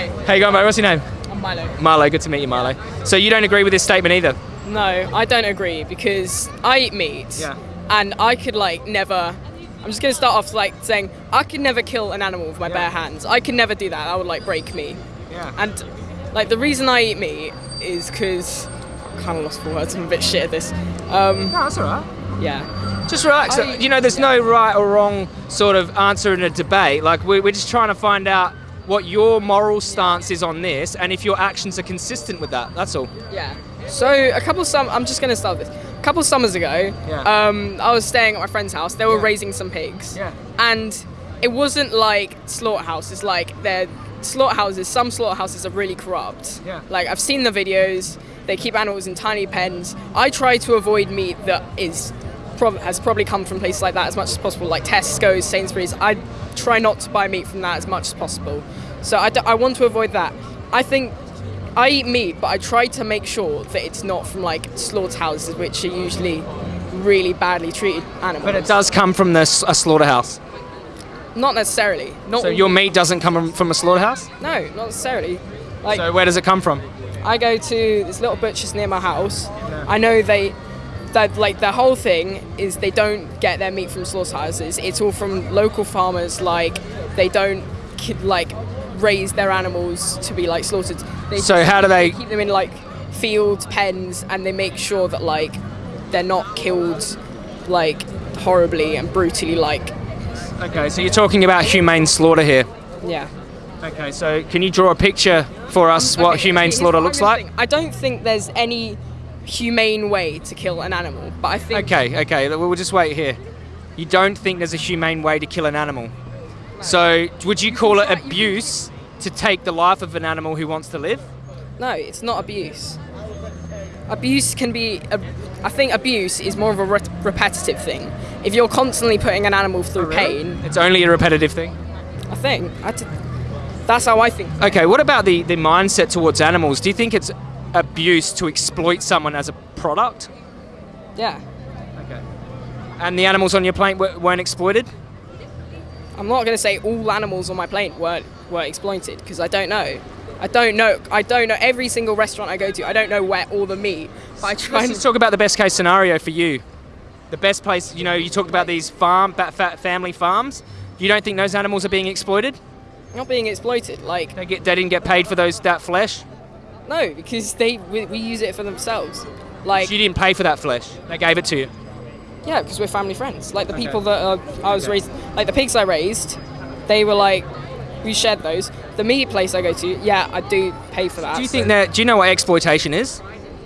Hey, How you going, mate? What's your name? I'm Milo. Marlo. Good to meet you, Marlo. So you don't agree with this statement either? No, I don't agree because I eat meat. Yeah. And I could like never. I'm just gonna start off like saying I could never kill an animal with my Yeah. bare hands. I could never do that. That would like break me. Yeah. And like the reason I eat meat is because I kind of lost for words. I'm a bit shit at this. Um, No, that's all right. yeah. Just relax. I- you know, there's no right or wrong sort of answer in a debate. Like, we're, we're just trying to find out what your moral stance is on this and if your actions are consistent with that. That's all. Yeah. So a couple sum. I'm just gonna start with this. A couple of summers ago, Yeah. um, I was staying at my friend's house. They were Yeah. raising some pigs. Yeah. And it wasn't like slaughterhouses. Like they're slaughterhouses. Some slaughterhouses are really corrupt. Yeah. Like I've seen the videos. They keep animals in tiny pens. I try to avoid meat that is. Prob- has probably come from places like that as much as possible, like Tesco's, Sainsbury's. I try not to buy meat from that as much as possible. So I, d- I want to avoid that. I think I eat meat, but I try to make sure that it's not from like slaughterhouses, which are usually really badly treated animals. But it does come from the, s- a slaughterhouse. Not necessarily. Not So your meat doesn't come from a slaughterhouse? no, not necessarily. Like So where does it come from? I go to this little butcher's near my house. I know they, that like the whole thing is they don't get their meat from slaughterhouses. It's all from local farmers. Like they don't like raise their animals to be like slaughtered. They So just- how do they- keep them in like fields, pens, and they make sure that like they're not killed like horribly and brutally. Like Okay, so you're talking about humane slaughter here. yeah. Okay, so can you draw a picture for us um, what humane slaughter looks like? I don't think there's any humane way to kill an animal, but I think Okay, okay, we'll just wait here. You don't think there's a humane way to kill an animal. So would you call it you abuse to take the life of an animal who wants to live? No, it's not abuse. Abuse can be. I think abuse is more of a re- repetitive thing. If you're constantly putting an animal through oh, pain, It's only a repetitive thing. I think I that's how I think. Okay, what about the, the mindset towards animals? Do you think it's abuse to exploit someone as a product? Yeah, Okay. And the animals on your plane w- weren't exploited? I'm not going to say all animals on my plane were were exploited because I don't know. I don't know. I don't know every single restaurant I go to. I don't know where all the meat. But I try Let's and talk about the best case scenario for you. The best place, you know, you talked about these farm, family farms. You don't think those animals are being exploited? not being exploited. Like They get, they didn't get paid for those that flesh. No, because they we, we use it for themselves. Like So you didn't pay for that flesh. They gave it to you. Yeah, because we're family friends. Like the Okay. people that uh, I was Okay. raised, like the pigs I raised, they were like, we shared those. The meat place I go to, yeah, I do pay for that. Do you so- think that? Do you know what exploitation is?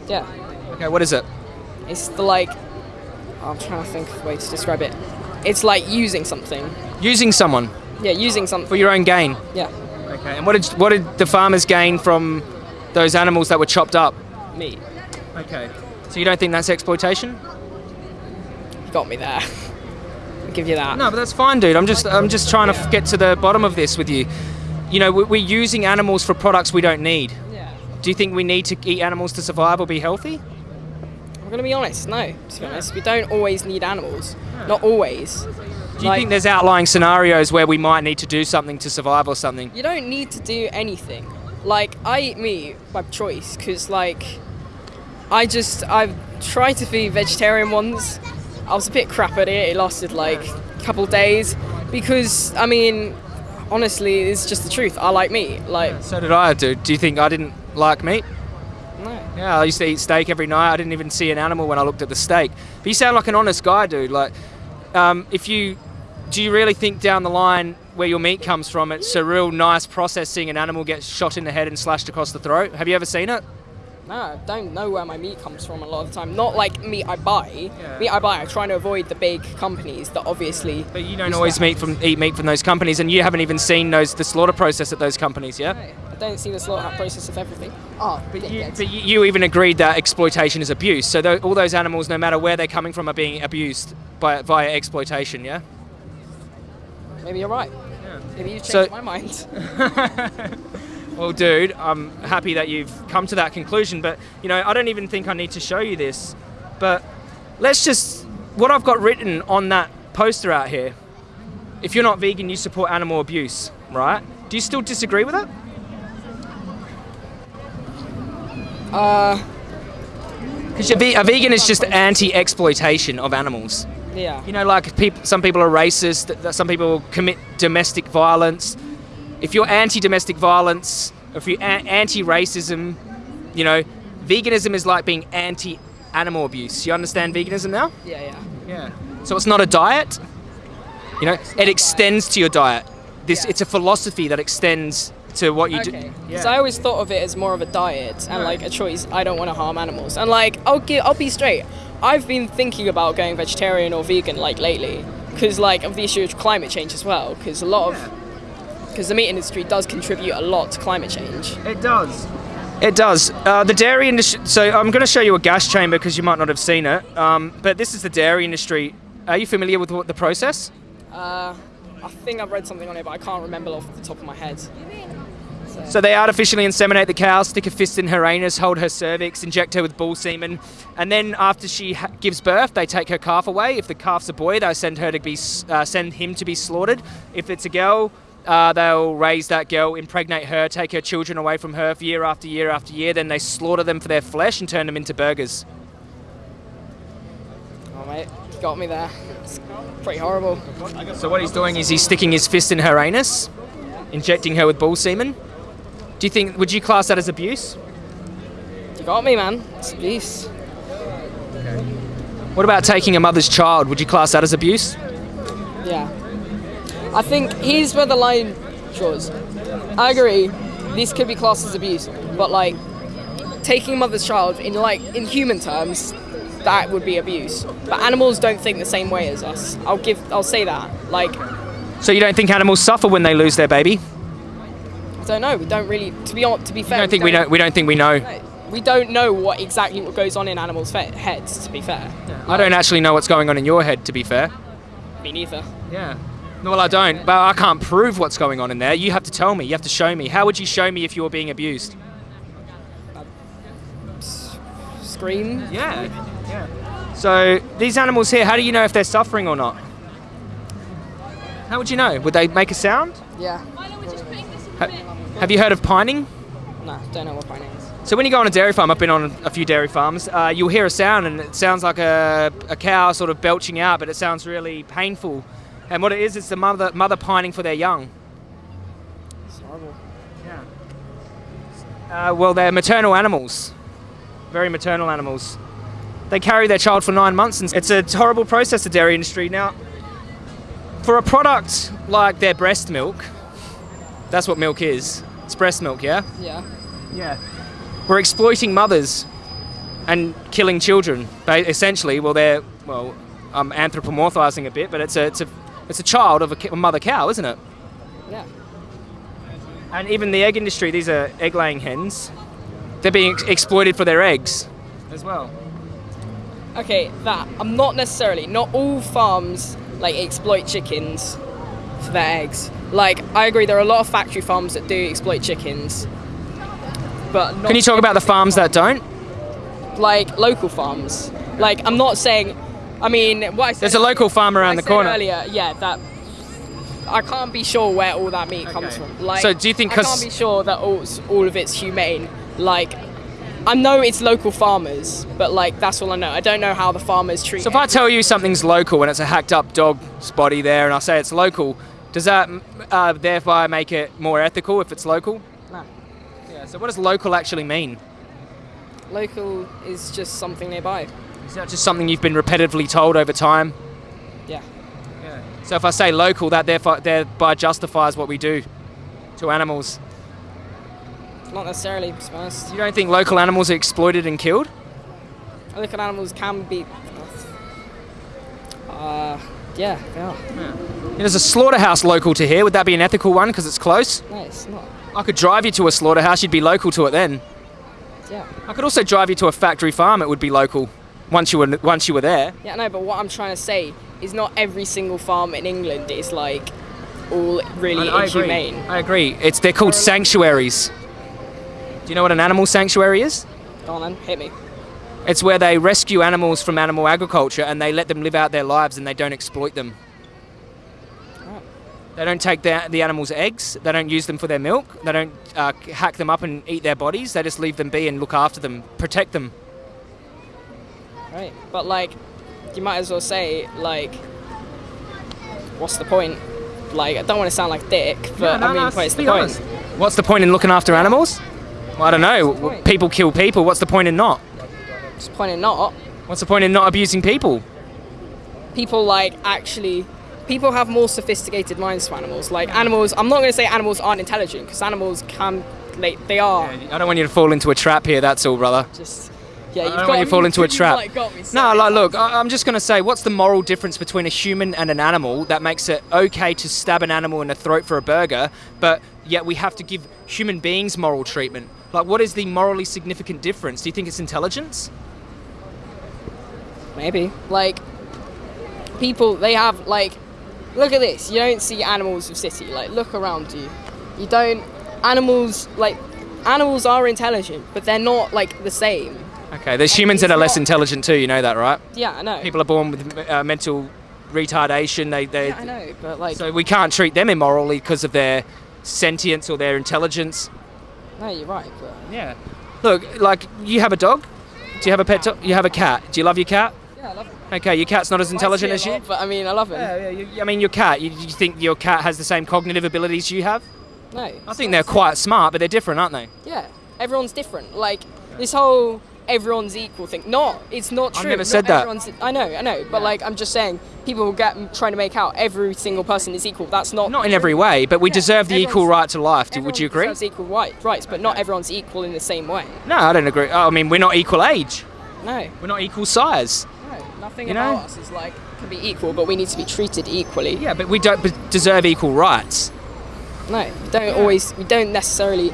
Yeah, Okay, what is it? it's the like. I'm trying to think of a way to describe it. It's like using something. Using someone Yeah, using something for your own gain. Yeah, Okay. And what did what did the farmers gain from those animals that were chopped up? meat. Okay. So you don't think that's exploitation? You got me there. I'll give you that. No, but that's fine, dude. I'm just I'm just trying to f- get to the bottom of this with you. You know, we- we're using animals for products we don't need. Yeah. Do you think we need to eat animals to survive or be healthy? I'm gonna be honest. No, to be honest, we don't always need animals. Not always. Do you think there's outlying scenarios where we might need to do something to survive or something? You don't need to do anything. Like I eat meat by choice because like I just I've tried to be vegetarian once. I was a bit crap at it. It lasted like a couple days because I mean honestly it's just the truth. I like meat. Like So did I, dude. Do you think I didn't like meat? no. Yeah, I used to eat steak every night. I didn't even see an animal when I looked at the steak. But you sound like an honest guy, dude. Like, um, if you do you really think down the line where your meat comes from, it's a real nice process seeing an animal get shot in the head and slashed across the throat? Have you ever seen it? No, I don't know where my meat comes from a lot of the time. Not like meat I buy. Yeah. Meat I buy, I try to avoid the big companies that obviously. But you don't always meat from eat meat from those companies, and you haven't even seen those the slaughter process at those companies, yeah? I don't see the slaughter process of everything. Oh, oh But you, but you you even agreed that exploitation is abuse. So tho- all those animals, no matter where they're coming from, are being abused by via exploitation, yeah? maybe you're right. Maybe you changed so, my mind. well, dude, I'm happy that you've come to that conclusion, but you know, I don't even think I need to show you this. But let's just what I've got written on that poster out here. If you're not vegan, you support animal abuse, right? Do you still disagree with that? Uh, because a vegan is just anti-exploitation of animals yeah. You know, like peop some people are racist. Some people commit domestic violence. If you're anti-domestic violence, if you're anti-racism, you know, veganism is like being anti-animal abuse. You understand veganism now? Yeah, yeah. Yeah. So it's not a diet. You know, it extends to your diet. This Yeah. it's a philosophy that extends to what you Okay. do. Because I always thought of it as more of a diet and like a choice. I don't want to harm animals. And like, I'll I'll be straight. I've been thinking about going vegetarian or vegan like lately because like of the issue of climate change as well. Because a lot of because the meat industry does contribute a lot to climate change. It does. It does. Uh, the dairy industry. So I'm going to show you a gas chamber because you might not have seen it. Um, but this is the dairy industry. Are you familiar with what the process? Uh, I think I've read something on it, but I can't remember off the top of my head. So they artificially inseminate the cow, stick a fist in her anus, hold her cervix, inject her with bull semen, and then after she ha- gives birth, they take her calf away. If the calf's a boy, they'll send her to be uh, send him to be slaughtered. If it's a girl, uh, they'll raise that girl, impregnate her, take her children away from her for year after year after year. Then they slaughter them for their flesh and turn them into burgers. Oh mate, got me there. It's pretty horrible. So what he's doing is he's sticking his fist in her anus, injecting her with bull semen. Do you think? Would you class that as abuse? You got me, man. It's abuse. What about taking a mother's child? Would you class that as abuse? Yeah. I think here's where the line draws. I agree, this could be classed as abuse, but like taking a mother's child in like in human terms, that would be abuse. But animals don't think the same way as us. I'll give I'll say that. Like So you don't think animals suffer when they lose their baby? I don't know, we don't really to be on to be You fair. don't think we don't? We don't think we know. we don't know what exactly what goes on in animals' fe- heads. To be fair, I don't actually know what's going on in your head. To be fair. me neither. Yeah. Well, I don't, but I can't prove what's going on in there. You have to tell me. You have to show me. How would you show me if you were being abused? Scream. Yeah. Yeah. So these animals here, how do you know if they're suffering or not? How would you know? Would they make a sound? Yeah. Ha- have you heard of pining? No, don't know what pining is. So when you go on a dairy farm, I've been on a few dairy farms. Uh, you'll hear a sound, and it sounds like a, a cow sort of belching out, but it sounds really painful. And what it is, it's the mother mother pining for their young. It's horrible. Uh, well, they're maternal animals, very maternal animals. They carry their child for nine months, and it's a horrible process. The dairy industry now, for a product like their breast milk, that's what milk is. It's breast milk, yeah. Yeah. Yeah. We're exploiting mothers and killing children. Essentially, well, they're well, I'm anthropomorphizing a bit, but it's a it's a it's a child of a, a mother cow, isn't it? Yeah. And even the egg industry, these are egg-laying hens. They're being ex- exploited for their eggs as well. Okay, that I'm not necessarily. Not all farms like exploit chickens for their eggs. Like I agree, there are a lot of factory farms that do exploit chickens, but not Can you talk about the farms that don't? like local farms. Like I'm not saying. I mean, what I said. There's a local farm around the corner. earlier. Yeah, that. I can't be sure where all that meat comes from. Like, So do you think I 'cause- can't be sure that all, all of it's humane. Like, I know it's local farmers, but like that's all I know. I don't know how the farmers treat. So if I tell you something's local and it's a hacked up dog's body there, and I say it's local, does that uh, thereby make it more ethical if it's local? No. Yeah. So what does local actually mean? Local is just something nearby. Is that just something you've been repetitively told over time? Yeah. So if I say local, that therefore thereby justifies what we do to animals. Not necessarily, to be honest. You don't think local animals are exploited and killed? Local animals can be. Uh, yeah, they are. There's a slaughterhouse local to here. Would that be an ethical one because it's close? No, it's not. I could drive you to a slaughterhouse. You'd be local to it then. Yeah. I could also drive you to a factory farm. It would be local once you were once you were there. Yeah, no, but what I'm trying to say is not every single farm in England is like all really inhumane. Agree. I agree. It's they're called sanctuaries. Do you know what an animal sanctuary is? Go on then, hit me. It's where they rescue animals from animal agriculture and they let them live out their lives and they don't exploit them. They don't take the, the animals' eggs. They don't use them for their milk. They don't uh, hack them up and eat their bodies. They just leave them be and look after them, protect them. Right. But like, you might as well say like, what's the point? Like, I don't want to sound like dick, but I mean, what's the point? What's the point in looking after animals? Well, I don't know. What's the point? People kill people. What's the point in not? What's the point in not? What's the point in not abusing people? People like actually. People have more sophisticated minds to animals. Like animals, I'm not going to say animals aren't intelligent because animals can, they, they are. I don't want you to fall into a trap here. That's all, brother. Just yeah, you've don't want you to fall into a trap. Like, me No, like, look, I- I'm just going to say, what's the moral difference between a human and an animal that makes it okay to stab an animal in the throat for a burger, but yet we have to give human beings moral treatment? Like, what is the morally significant difference? Do you think it's intelligence? Maybe. Like, people, they have, like, look at this. You don't see animals of city. Like, look around you. You don't, animals, like, animals are intelligent, but they're not, like, the same. Okay, there's humans that are less intelligent too, you know that, right? Yeah, I know. People are born with uh, mental retardation. They, they, yeah, I know, but, like, So we can't treat them immorally because of their sentience or their intelligence. No, you're right, but. Yeah. Look, like you have a dog. Do you have a pet? dog? you have a cat. Do you love your cat? Yeah, I love him. Okay, your cat's not as intelligent as you. lot, But, I mean, I love him. Yeah, yeah. You, I mean, your cat. You, you think your cat has the same cognitive abilities you have? No. I think they're quite smart, but they're different, aren't they? Yeah, everyone's different. Like, this whole everyone's equal thing. Not, it's not true. I've true. never Not said that. I know, I know, but like I'm just saying, people will get trying to make out every single person is equal. That's not Not in every way, but we Yeah, deserve the equal right to life. Would you agree? equal right, rights, but not everyone's equal in the same way. No, I don't agree. Oh, I mean, we're not equal age. No, We're not equal size. no, nothing You know? about us is like can be equal, but we need to be treated equally. Yeah, but we don't b- deserve equal rights. No, we don't always. We don't necessarily.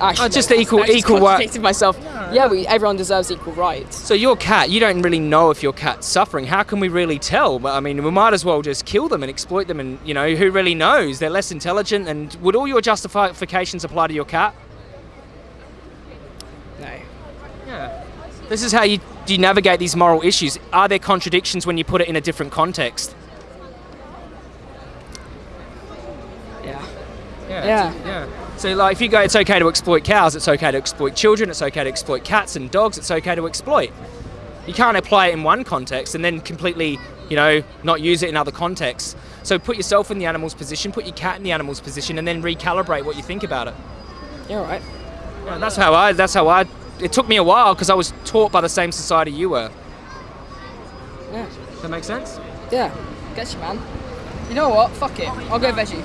Actually, Oh, just no, equal- equal right- contradicted myself. Yeah, we everyone deserves equal rights. So your cat, you don't really know if your cat's suffering. How can we really tell? I mean, we might as well just kill them and exploit them, and you know, who really knows? They're less intelligent. And would all your justifications apply to your cat? No. Yeah. This is how you do you navigate these moral issues. Are there contradictions when you put it in a different context? Yeah. Yeah. Yeah. Yeah. So like, if you go, it's okay to exploit cows. It's okay to exploit children. It's okay to exploit cats and dogs. It's okay to exploit. You can't apply it in one context and then completely, you know, not use it in other contexts. So put yourself in the animal's position, put your cat in the animal's position, and then recalibrate what you think about it. You're right. Yeah, that's how I. That's how I. It took me a while because I was taught by the same society you were. Yeah. Does that make sense? Yeah. Get you, man. You know what? Fuck it. I'll go veggie.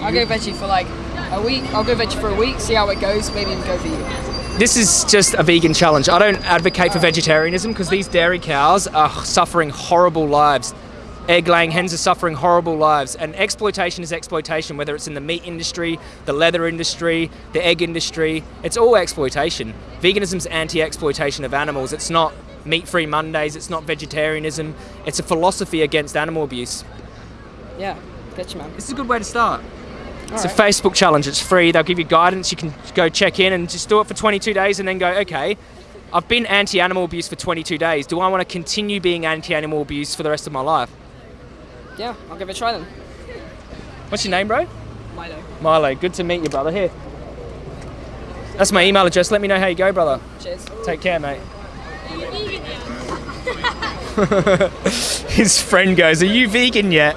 I'll go veggie for like a week. I'll go veggie for a week. See how it goes. Maybe even go vegan. This is just a vegan challenge. I don't advocate for vegetarianism because these dairy cows are suffering horrible lives. Egg laying hens are suffering horrible lives, and exploitation is exploitation, whether it's in the meat industry, the leather industry, the egg industry. It's all exploitation. Veganism's anti exploitation of animals. It's not meat free Mondays, it's not vegetarianism. It's a philosophy against animal abuse. Yeah. You, man. This is a good way to start. It's a Facebook challenge. It's free. They'll give you guidance. You can go check in and just do it for 22 days and then go, okay, I've been anti animal abuse for 22 days. Do I want to continue being anti animal abuse for the rest of my life? Yeah. I'll give it a try then. What's your name, bro? Milo. Milo. Good to meet you, brother. Here. That's my email address. Let me know how you go, brother. Cheers. Take care, mate. His friend goes, Are you vegan yet?